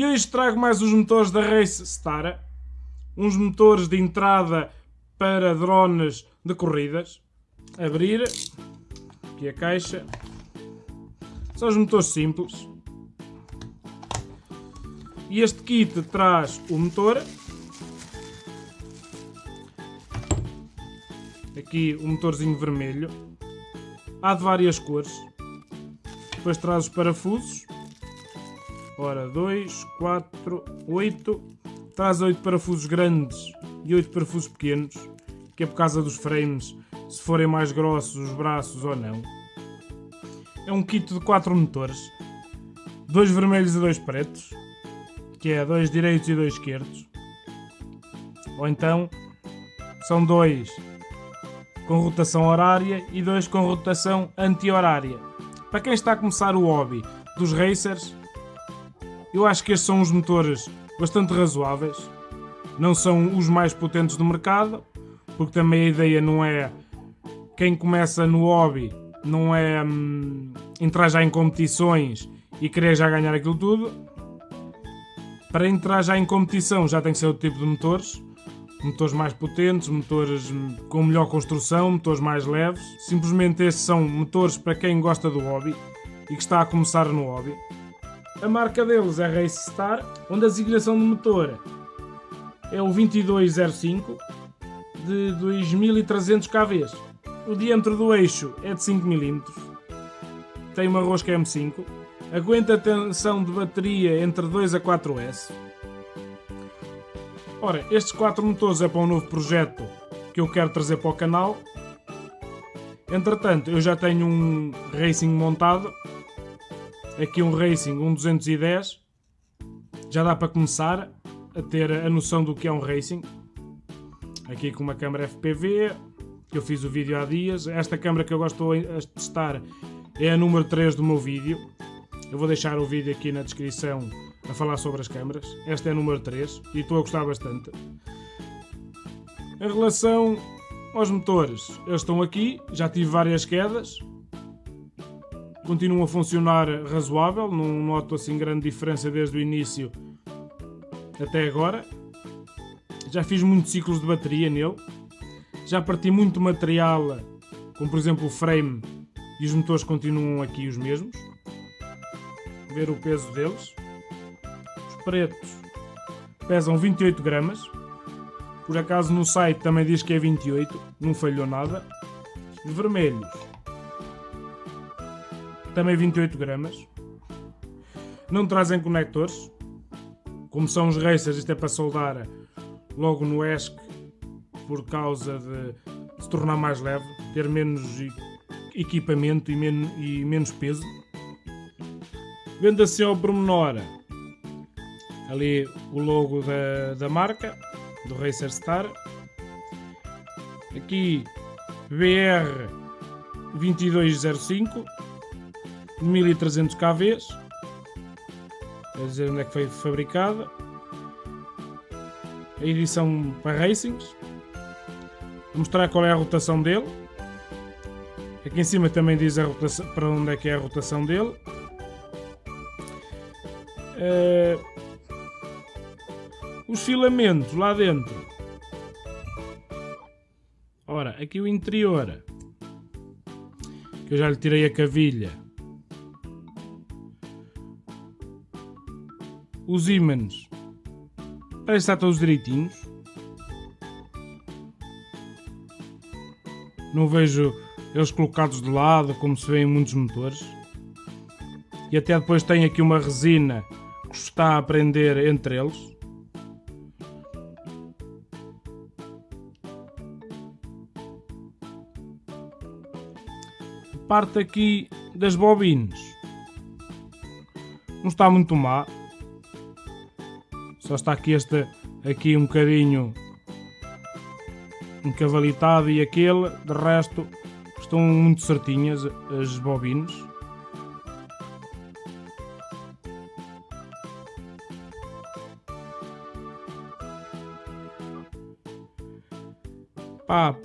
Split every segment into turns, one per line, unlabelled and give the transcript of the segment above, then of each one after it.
E hoje trago mais os motores da Race Star, uns motores de entrada para drones de corridas. Abrir, aqui a caixa, são os motores simples. E este kit traz o motor, aqui o motorzinho vermelho, há de várias cores, depois traz os parafusos, ora 2, 4, 8, traz 8 parafusos grandes e 8 parafusos pequenos, que é por causa dos frames, se forem mais grossos os braços ou não. É um kit de 4 motores, dois vermelhos e dois pretos, que é dois direitos e dois esquerdos. Ou então são dois com rotação horária e dois com rotação anti-horária. Para quem está a começar o hobby dos racers, eu acho que estes são os motores bastante razoáveis. Não são os mais potentes do mercado, porque também a ideia não é quem começa no hobby, não é hum, entrar já em competições e querer já ganhar aquilo tudo. Para entrar já em competição já tem que ser outro tipo de motores. Motores mais potentes, motores hum, com melhor construção, motores mais leves. Simplesmente estes são motores para quem gosta do hobby e que está a começar no hobby. A marca deles é Race Star, onde a designação do motor é o 2205 de 2300 kV. O diâmetro do eixo é de 5 mm. Tem uma rosca M5 Aguenta a tensão de bateria entre 2 a 4S. Ora, estes 4 motores é para um novo projeto que eu quero trazer para o canal. Entretanto, eu já tenho um Racing montado. Aqui um Racing, um 210. Já dá para começar a ter a noção do que é um Racing. Aqui com uma câmera FPV, que eu fiz o vídeo há dias. Esta câmera que eu gosto de testar é a número 3 do meu vídeo. Eu vou deixar o vídeo aqui na descrição a falar sobre as câmaras. Esta é a número 3 e estou a gostar bastante. Em relação aos motores, eles estão aqui, já tive várias quedas. Continuam a funcionar razoável, não noto assim grande diferença desde o início até agora. Já fiz muitos ciclos de bateria nele. Já parti muito material, como por exemplo o frame, e os motores continuam aqui os mesmos ver o peso deles. Os pretos pesam 28 gramas. Por acaso no site também diz que é 28, não falhou nada. Os vermelhos também 28 gramas. Não trazem conectores. Como são os racers, isto é para soldar logo no ESC por causa de se tornar mais leve, ter menos equipamento e menos, e menos peso. Vendo assim ao pormenor ali o logo da, da marca, do Racer Star. Aqui BR 2205 1300 kV. Quer dizer onde é que foi fabricada. A edição para Racings. Vou mostrar qual é a rotação dele. Aqui em cima também diz a rotação, para onde é que é a rotação dele. Uh, os filamentos lá dentro. Ora, aqui o interior. Que eu já lhe tirei a cavilha. Os ímãs. Parece que está todos direitinhos. Não vejo eles colocados de lado como se vê em muitos motores. E até depois tem aqui uma resina está a aprender entre eles. Parte aqui das bobinas. Não está muito má. Só está aqui este aqui um bocadinho encavalitado e aquele, de resto estão muito certinhas as bobinas. Pá,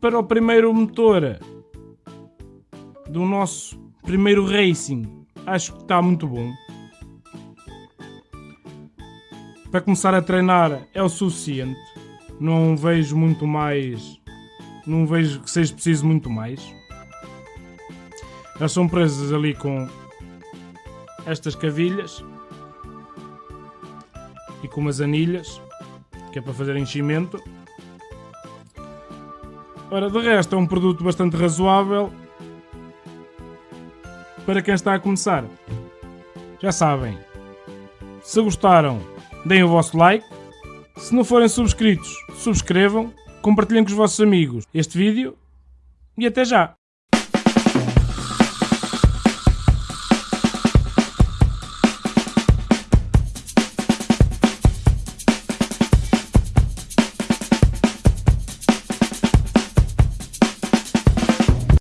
para o primeiro motor do nosso primeiro Racing, acho que está muito bom. Para começar a treinar é o suficiente. Não vejo muito mais. Não vejo que seja preciso muito mais. Elas são presas ali com estas cavilhas e com umas anilhas, que é para fazer enchimento. Ora, de resto é um produto bastante razoável para quem está a começar. Já sabem, se gostaram, deem o vosso like. Se não forem subscritos, subscrevam, compartilhem com os vossos amigos este vídeo e até já!